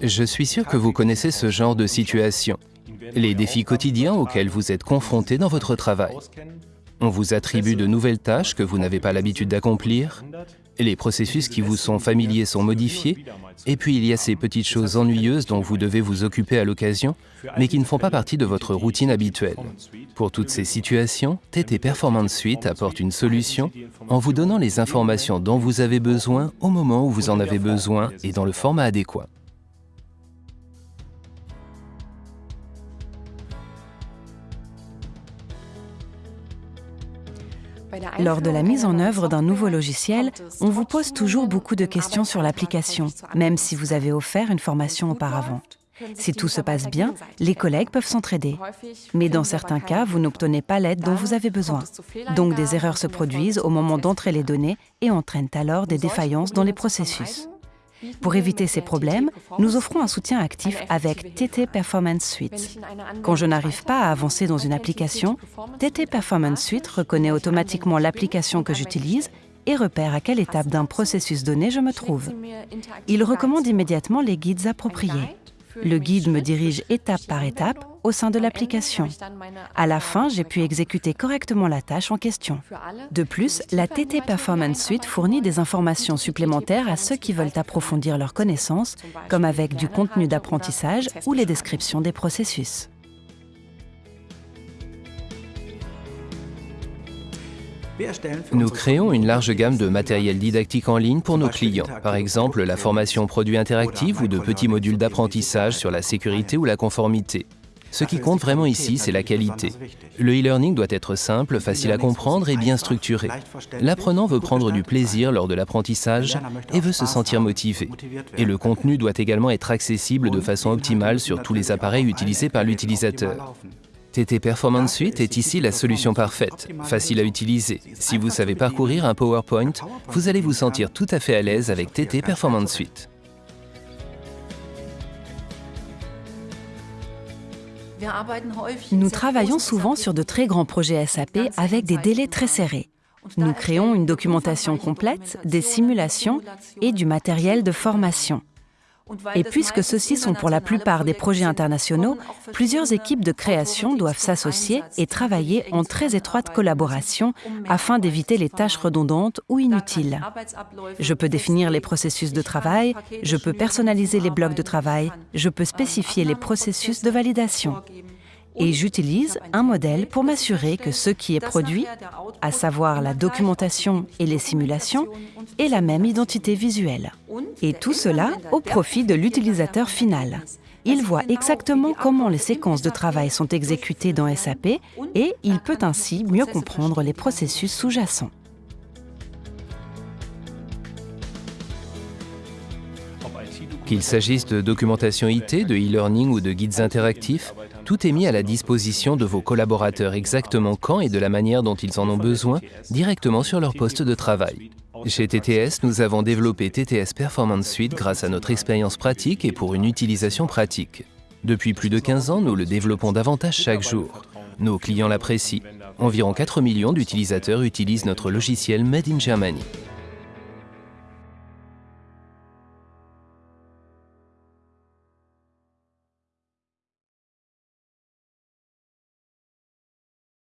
Je suis sûr que vous connaissez ce genre de situation, les défis quotidiens auxquels vous êtes confrontés dans votre travail. On vous attribue de nouvelles tâches que vous n'avez pas l'habitude d'accomplir, les processus qui vous sont familiers sont modifiés, et puis il y a ces petites choses ennuyeuses dont vous devez vous occuper à l'occasion, mais qui ne font pas partie de votre routine habituelle. Pour toutes ces situations, TT Performance Suite apporte une solution en vous donnant les informations dont vous avez besoin au moment où vous en avez besoin et dans le format adéquat. Lors de la mise en œuvre d'un nouveau logiciel, on vous pose toujours beaucoup de questions sur l'application, même si vous avez offert une formation auparavant. Si tout se passe bien, les collègues peuvent s'entraider. Mais dans certains cas, vous n'obtenez pas l'aide dont vous avez besoin. Donc des erreurs se produisent au moment d'entrer les données et entraînent alors des défaillances dans les processus. Pour éviter ces problèmes, nous offrons un soutien actif avec TT Performance Suite. Quand je n'arrive pas à avancer dans une application, TT Performance Suite reconnaît automatiquement l'application que j'utilise et repère à quelle étape d'un processus donné je me trouve. Il recommande immédiatement les guides appropriés. Le guide me dirige étape par étape au sein de l'application. À la fin, j'ai pu exécuter correctement la tâche en question. De plus, la TT Performance Suite fournit des informations supplémentaires à ceux qui veulent approfondir leurs connaissances, comme avec du contenu d'apprentissage ou les descriptions des processus. Nous créons une large gamme de matériel didactique en ligne pour nos clients, par exemple la formation produit interactive ou de petits modules d'apprentissage sur la sécurité ou la conformité. Ce qui compte vraiment ici, c'est la qualité. Le e-learning doit être simple, facile à comprendre et bien structuré. L'apprenant veut prendre du plaisir lors de l'apprentissage et veut se sentir motivé. Et le contenu doit également être accessible de façon optimale sur tous les appareils utilisés par l'utilisateur. TT Performance Suite est ici la solution parfaite, facile à utiliser. Si vous savez parcourir un PowerPoint, vous allez vous sentir tout à fait à l'aise avec TT Performance Suite. Nous travaillons souvent sur de très grands projets SAP avec des délais très serrés. Nous créons une documentation complète, des simulations et du matériel de formation. Et puisque ceux-ci sont pour la plupart des projets internationaux, plusieurs équipes de création doivent s'associer et travailler en très étroite collaboration afin d'éviter les tâches redondantes ou inutiles. Je peux définir les processus de travail, je peux personnaliser les blocs de travail, je peux spécifier les processus de validation et j'utilise un modèle pour m'assurer que ce qui est produit, à savoir la documentation et les simulations, ait la même identité visuelle. Et tout cela au profit de l'utilisateur final. Il voit exactement comment les séquences de travail sont exécutées dans SAP et il peut ainsi mieux comprendre les processus sous-jacents. Qu'il s'agisse de documentation IT, de e-learning ou de guides interactifs, tout est mis à la disposition de vos collaborateurs exactement quand et de la manière dont ils en ont besoin, directement sur leur poste de travail. Chez TTS, nous avons développé TTS Performance Suite grâce à notre expérience pratique et pour une utilisation pratique. Depuis plus de 15 ans, nous le développons davantage chaque jour. Nos clients l'apprécient. Environ 4 millions d'utilisateurs utilisent notre logiciel Made in Germany.